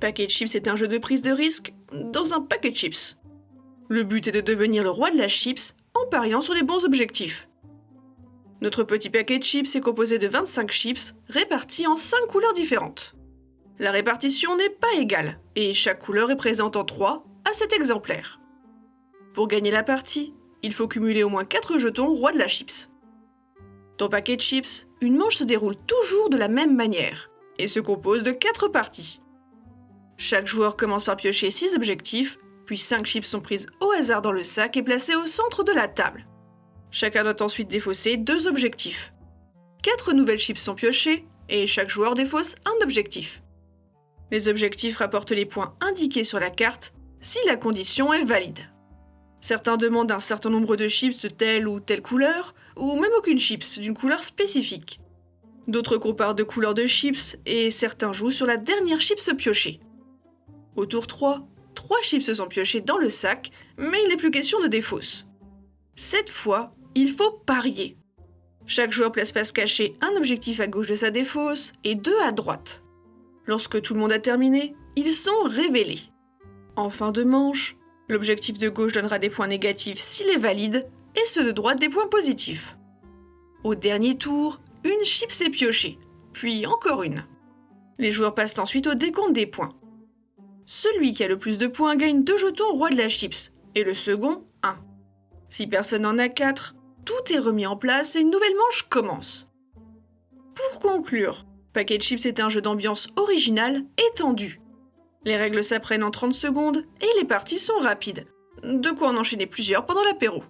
Paquet de chips est un jeu de prise de risque dans un paquet chips. Le but est de devenir le roi de la chips en pariant sur les bons objectifs. Notre petit paquet chips est composé de 25 chips répartis en 5 couleurs différentes. La répartition n'est pas égale et chaque couleur est présente en 3 à cet exemplaire. Pour gagner la partie, il faut cumuler au moins 4 jetons roi de la chips. Dans paquet chips, une manche se déroule toujours de la même manière et se compose de 4 parties. Chaque joueur commence par piocher 6 objectifs, puis 5 chips sont prises au hasard dans le sac et placées au centre de la table. Chacun doit ensuite défausser 2 objectifs. 4 nouvelles chips sont piochées et chaque joueur défausse un objectif. Les objectifs rapportent les points indiqués sur la carte si la condition est valide. Certains demandent un certain nombre de chips de telle ou telle couleur, ou même aucune chips d'une couleur spécifique. D'autres comparent deux couleurs de chips, et certains jouent sur la dernière chips piochée. Au tour 3, trois chips sont piochées dans le sac, mais il n'est plus question de défausse. Cette fois, il faut parier. Chaque joueur place face cachée un objectif à gauche de sa défausse et deux à droite. Lorsque tout le monde a terminé, ils sont révélés. En fin de manche, L'objectif de gauche donnera des points négatifs s'il est valide, et ceux de droite des points positifs. Au dernier tour, une chips est piochée, puis encore une. Les joueurs passent ensuite au décompte des points. Celui qui a le plus de points gagne deux jetons roi de la chips, et le second, un. Si personne n'en a quatre, tout est remis en place et une nouvelle manche commence. Pour conclure, Packet Chips est un jeu d'ambiance original et tendu, les règles s'apprennent en 30 secondes et les parties sont rapides. De quoi en enchaîner plusieurs pendant l'apéro.